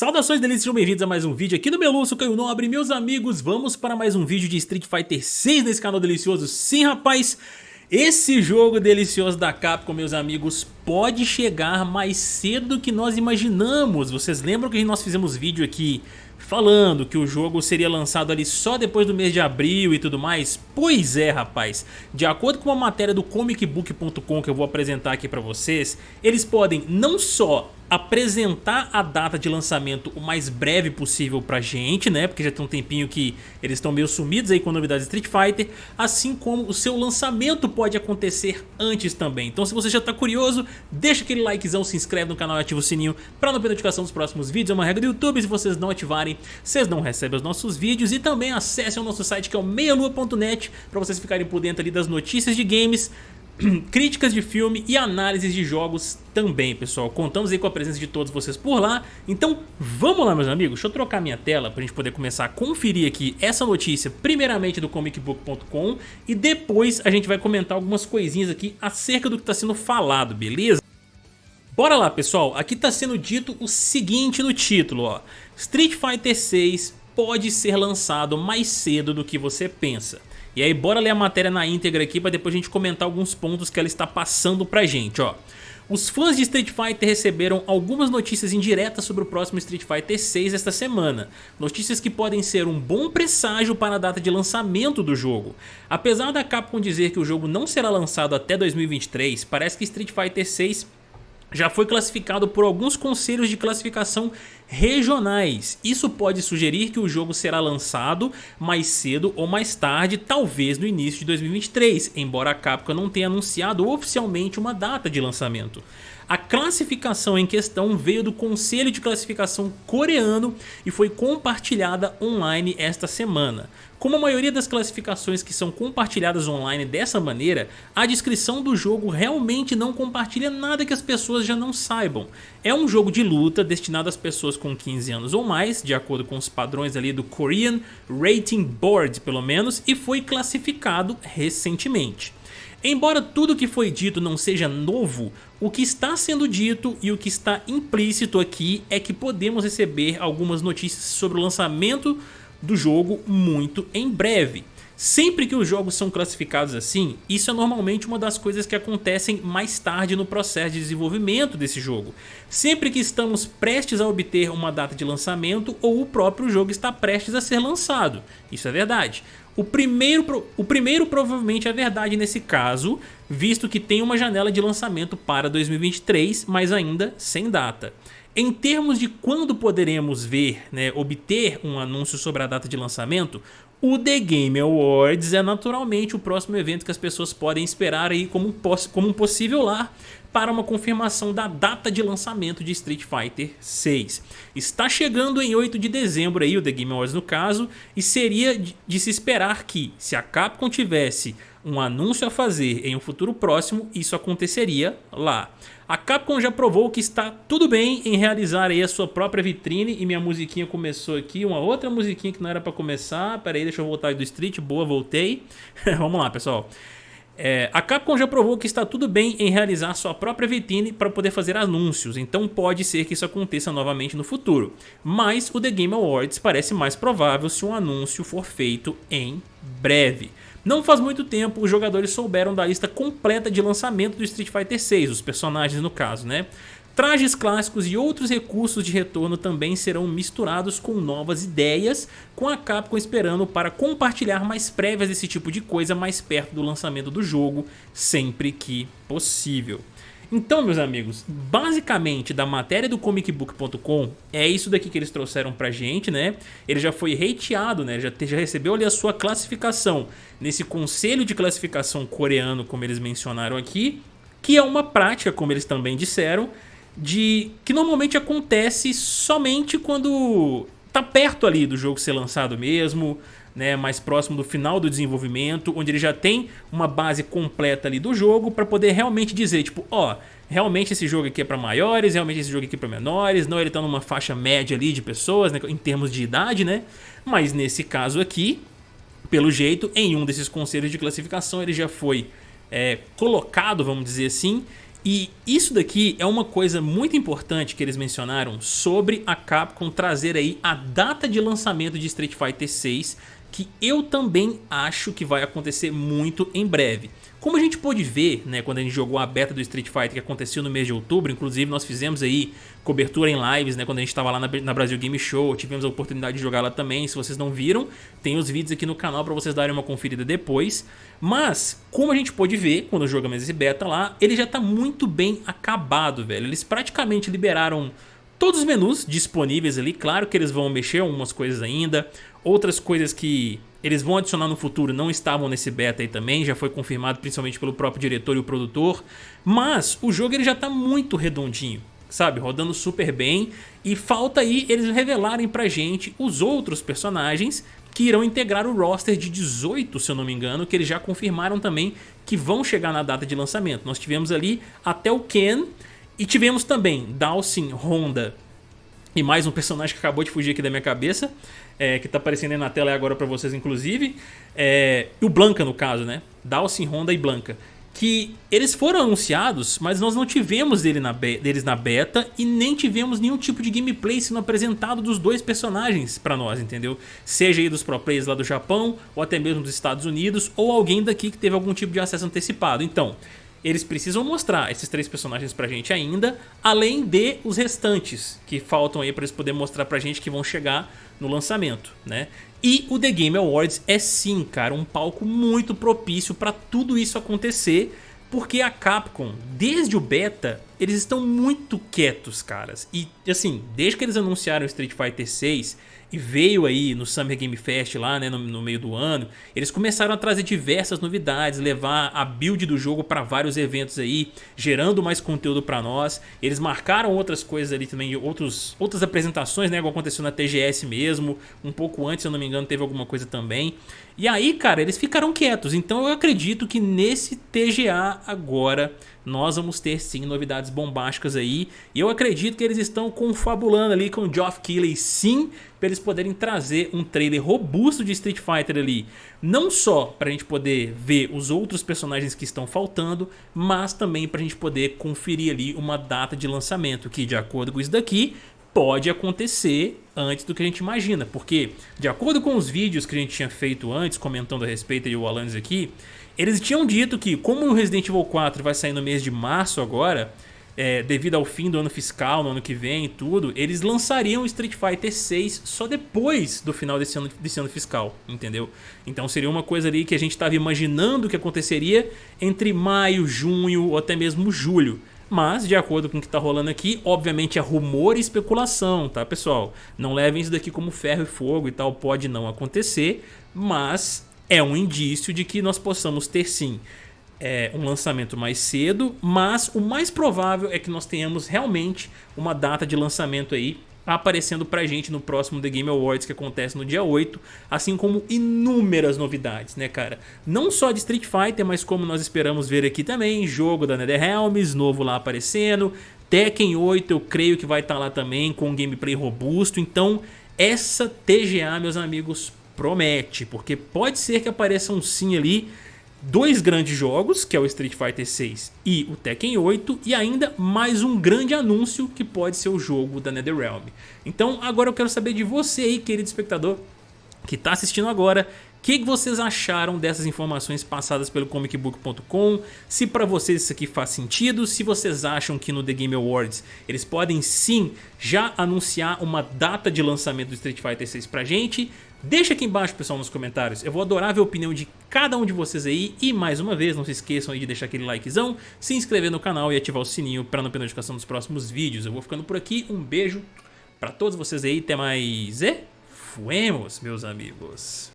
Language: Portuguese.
Saudações delícias, sejam bem-vindos a mais um vídeo aqui no Meluço Caio Nobre. Meus amigos, vamos para mais um vídeo de Street Fighter 6 nesse canal delicioso. Sim rapaz, esse jogo delicioso da Capcom, meus amigos, pode chegar mais cedo do que nós imaginamos Vocês lembram que nós fizemos vídeo aqui falando que o jogo seria lançado ali só depois do mês de abril e tudo mais? Pois é, rapaz. De acordo com uma matéria do comicbook.com que eu vou apresentar aqui pra vocês, eles podem não só apresentar a data de lançamento o mais breve possível pra gente, né? Porque já tem um tempinho que eles estão meio sumidos aí com novidades de Street Fighter, assim como o seu lançamento pode acontecer antes também. Então se você já tá curioso, deixa aquele likezão, se inscreve no canal e ativa o sininho pra não perder notificação dos próximos vídeos. É uma regra do YouTube, se vocês não ativarem, vocês não recebem os nossos vídeos. E também acessem o nosso site que é o meialua.net pra vocês ficarem por dentro ali das notícias de games, críticas de filme e análises de jogos também, pessoal. Contamos aí com a presença de todos vocês por lá. Então, vamos lá, meus amigos. Deixa eu trocar minha tela para a gente poder começar a conferir aqui essa notícia, primeiramente do comicbook.com e depois a gente vai comentar algumas coisinhas aqui acerca do que está sendo falado, beleza? Bora lá, pessoal. Aqui está sendo dito o seguinte no título, ó. Street Fighter 6 pode ser lançado mais cedo do que você pensa. E aí bora ler a matéria na íntegra aqui para depois a gente comentar alguns pontos que ela está passando pra gente, ó. Os fãs de Street Fighter receberam algumas notícias indiretas sobre o próximo Street Fighter 6 esta semana. Notícias que podem ser um bom presságio para a data de lançamento do jogo. Apesar da Capcom dizer que o jogo não será lançado até 2023, parece que Street Fighter 6 já foi classificado por alguns conselhos de classificação regionais. Isso pode sugerir que o jogo será lançado mais cedo ou mais tarde, talvez no início de 2023, embora a Capcom não tenha anunciado oficialmente uma data de lançamento. A classificação em questão veio do Conselho de Classificação coreano e foi compartilhada online esta semana. Como a maioria das classificações que são compartilhadas online dessa maneira, a descrição do jogo realmente não compartilha nada que as pessoas já não saibam. É um jogo de luta destinado às pessoas com 15 anos ou mais, de acordo com os padrões ali do Korean Rating Board pelo menos, e foi classificado recentemente. Embora tudo que foi dito não seja novo, o que está sendo dito e o que está implícito aqui é que podemos receber algumas notícias sobre o lançamento do jogo muito em breve. Sempre que os jogos são classificados assim, isso é normalmente uma das coisas que acontecem mais tarde no processo de desenvolvimento desse jogo. Sempre que estamos prestes a obter uma data de lançamento ou o próprio jogo está prestes a ser lançado. Isso é verdade. O primeiro, o primeiro provavelmente é verdade nesse caso, visto que tem uma janela de lançamento para 2023, mas ainda sem data. Em termos de quando poderemos ver, né, obter um anúncio sobre a data de lançamento, o The Game Awards é naturalmente o próximo evento que as pessoas podem esperar aí como um, como um possível lar para uma confirmação da data de lançamento de Street Fighter 6. Está chegando em 8 de dezembro aí o The Game Awards no caso, e seria de se esperar que, se a Capcom tivesse um anúncio a fazer em um futuro próximo, isso aconteceria lá. A Capcom já provou que está tudo bem em realizar aí a sua própria vitrine e minha musiquinha começou aqui, uma outra musiquinha que não era para começar, pera aí, deixa eu voltar do Street, boa, voltei. Vamos lá pessoal. É, a Capcom já provou que está tudo bem em realizar sua própria vitrine para poder fazer anúncios, então pode ser que isso aconteça novamente no futuro. Mas o The Game Awards parece mais provável se um anúncio for feito em breve. Não faz muito tempo os jogadores souberam da lista completa de lançamento do Street Fighter 6, os personagens no caso, né? Trajes clássicos e outros recursos de retorno também serão misturados com novas ideias, com a Capcom esperando para compartilhar mais prévias desse tipo de coisa mais perto do lançamento do jogo, sempre que possível. Então, meus amigos, basicamente da matéria do comicbook.com é isso daqui que eles trouxeram pra gente, né? Ele já foi hateado, né? Já, já recebeu ali a sua classificação nesse conselho de classificação coreano, como eles mencionaram aqui, que é uma prática, como eles também disseram, de que normalmente acontece somente quando tá perto ali do jogo ser lançado mesmo, né, mais próximo do final do desenvolvimento, onde ele já tem uma base completa ali do jogo para poder realmente dizer, tipo, ó, realmente esse jogo aqui é para maiores, realmente esse jogo aqui é para menores, não ele tá numa faixa média ali de pessoas, né, em termos de idade, né? Mas nesse caso aqui, pelo jeito, em um desses conselhos de classificação ele já foi é, colocado, vamos dizer assim, E isso daqui é uma coisa muito importante que eles mencionaram sobre a Capcom trazer aí a data de lançamento de Street Fighter 6 que eu também acho que vai acontecer muito em breve. Como a gente pôde ver, né, quando a gente jogou a beta do Street Fighter que aconteceu no mês de outubro, inclusive nós fizemos aí cobertura em lives, né, quando a gente estava lá na, Brasil Game Show, tivemos a oportunidade de jogar lá também, se vocês não viram, tem os vídeos aqui no canal para vocês darem uma conferida depois. Mas, como a gente pôde ver, quando jogamos esse beta lá, ele já está muito bem acabado, velho. Eles praticamente liberaram todos os menus disponíveis ali, claro que eles vão mexer algumas coisas ainda, outras coisas que eles vão adicionar no futuro não estavam nesse beta aí também, já foi confirmado principalmente pelo próprio diretor e o produtor. Mas o jogo ele já está muito redondinho, sabe? Rodando super bem. E falta aí eles revelarem pra gente os outros personagens que irão integrar o roster de 18, se eu não me engano, que eles já confirmaram também que vão chegar na data de lançamento. Nós tivemos ali até o Ken e tivemos também Dawson, Honda e mais um personagem que acabou de fugir aqui da minha cabeça, é, que tá aparecendo aí na tela agora pra vocês, inclusive. É, e o Blanca, no caso, né? Dalsin, Honda e Blanca. Que eles foram anunciados, mas nós não tivemos dele na deles na beta e nem tivemos nenhum tipo de gameplay sendo apresentado dos dois personagens pra nós, entendeu? Seja aí dos pro players lá do Japão, ou até mesmo dos Estados Unidos, ou alguém daqui que teve algum tipo de acesso antecipado. Então, eles precisam mostrar esses três personagens pra gente ainda, além de os restantes que faltam aí pra eles poderem mostrar pra gente que vão chegar no lançamento, né? E o The Game Awards é sim, cara, um palco muito propício pra tudo isso acontecer, porque a Capcom, desde o beta, eles estão muito quietos, caras. E assim, desde que eles anunciaram Street Fighter 6 e veio aí no Summer Game Fest lá, né, no, no, meio do ano, eles começaram a trazer diversas novidades, levar a build do jogo para vários eventos aí, gerando mais conteúdo para nós. Eles marcaram outras coisas ali também, outros, outras apresentações, né, igual aconteceu na TGS mesmo, um pouco antes, se eu não me engano, teve alguma coisa também. E aí, cara, eles ficaram quietos, então eu acredito que nesse TGA agora nós vamos ter sim novidades bombásticas aí. E eu acredito que eles estão confabulando ali com o Geoff Keighley sim, para eles poderem trazer um trailer robusto de Street Fighter ali. Não só para a gente poder ver os outros personagens que estão faltando, mas também para a gente poder conferir ali uma data de lançamento que de acordo com isso daqui pode acontecer antes do que a gente imagina, porque de acordo com os vídeos que a gente tinha feito antes, comentando a respeito e o Alanis aqui, eles tinham dito que, como o Resident Evil 4 vai sair no mês de março agora, é, devido ao fim do ano fiscal, no ano que vem e tudo, eles lançariam Street Fighter 6 só depois do final desse ano, desse ano fiscal, entendeu? Então seria uma coisa ali que a gente estava imaginando que aconteceria entre maio, junho ou até mesmo julho. Mas, de acordo com o que está rolando aqui, obviamente é rumor e especulação, tá pessoal? Não levem isso daqui como ferro e fogo e tal, pode não acontecer, mas é um indício de que nós possamos ter sim é, um lançamento mais cedo, mas o mais provável é que nós tenhamos realmente uma data de lançamento aí aparecendo pra gente no próximo The Game Awards que acontece no dia 8, assim como inúmeras novidades, né cara? Não só de Street Fighter, mas como nós esperamos ver aqui também, jogo da NetherRealms, novo lá aparecendo, Tekken 8 eu creio que vai estar tá lá também com um gameplay robusto, então essa TGA, meus amigos, promete, porque pode ser que apareçam sim ali dois grandes jogos, que é o Street Fighter 6 e o Tekken 8, e ainda mais um grande anúncio que pode ser o jogo da NetherRealm. Então agora eu quero saber de você aí, querido espectador, que está assistindo agora, o que vocês acharam dessas informações passadas pelo comicbook.com? Se para vocês isso aqui faz sentido, se vocês acham que no The Game Awards eles podem sim já anunciar uma data de lançamento do Street Fighter 6 pra gente, Deixa aqui embaixo, pessoal, nos comentários. Eu vou adorar ver a opinião de cada um de vocês aí. E mais uma vez, não se esqueçam de deixar aquele likezão, se inscrever no canal e ativar o sininho para não perder notificação dos próximos vídeos. Eu vou ficando por aqui. Um beijo para todos vocês aí. Até mais e fuemos, meus amigos.